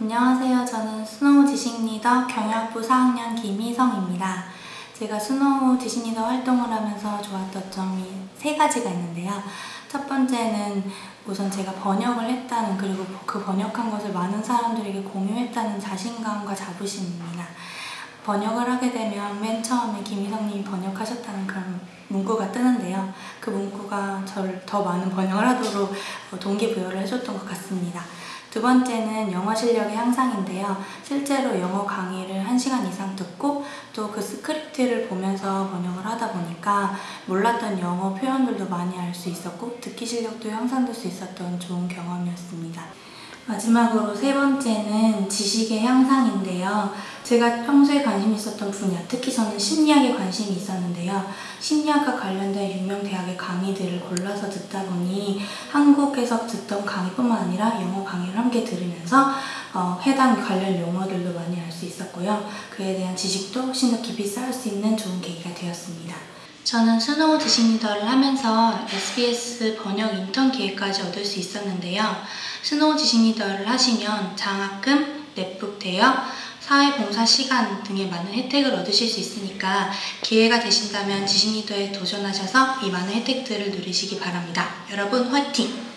안녕하세요. 저는 스노우 지식리더 경영학부 4학년 김희성입니다. 제가 스노우 지식리더 활동을 하면서 좋았던 점이 세 가지가 있는데요. 첫 번째는 우선 제가 번역을 했다는 그리고 그 번역한 것을 많은 사람들에게 공유했다는 자신감과 자부심입니다. 번역을 하게 되면 맨 처음에 김희성님이 번역하셨다는 그런 문구가 뜨는데요. 그 문구가 저를 더 많은 번역을 하도록 동기부여를 해줬던 것 같습니다. 두 번째는 영어 실력의 향상인데요. 실제로 영어 강의를 1시간 이상 듣고 또 그 스크립트를 보면서 번역을 하다 보니까 몰랐던 영어 표현들도 많이 알 수 있었고 듣기 실력도 향상될 수 있었던 좋은 경험이었습니다. 마지막으로 세 번째는 지식의 향상인데요. 제가 평소에 관심 있었던 분야, 특히 저는 심리학에 관심이 있었는데요. 심리학과 관련된 유명 대학의 강의들을 골라서 듣다 보니 한국에서 듣던 강의뿐만 아니라 영어 강의를 함께 들으면서 어, 해당 관련 용어들도 많이 알 수 있었고요. 그에 대한 지식도 훨씬 더 깊이 쌓을 수 있는 좋은 계기가 되었습니다. 저는 스노우 지식리더를 하면서 SBS 번역 인턴 기회까지 얻을 수 있었는데요. 스노우 지식리더를 하시면 장학금, 넷북 대여, 사회봉사 시간 등의 많은 혜택을 얻으실 수 있으니까 기회가 되신다면 지식리더에 도전하셔서 이 많은 혜택들을 누리시기 바랍니다. 여러분 화이팅!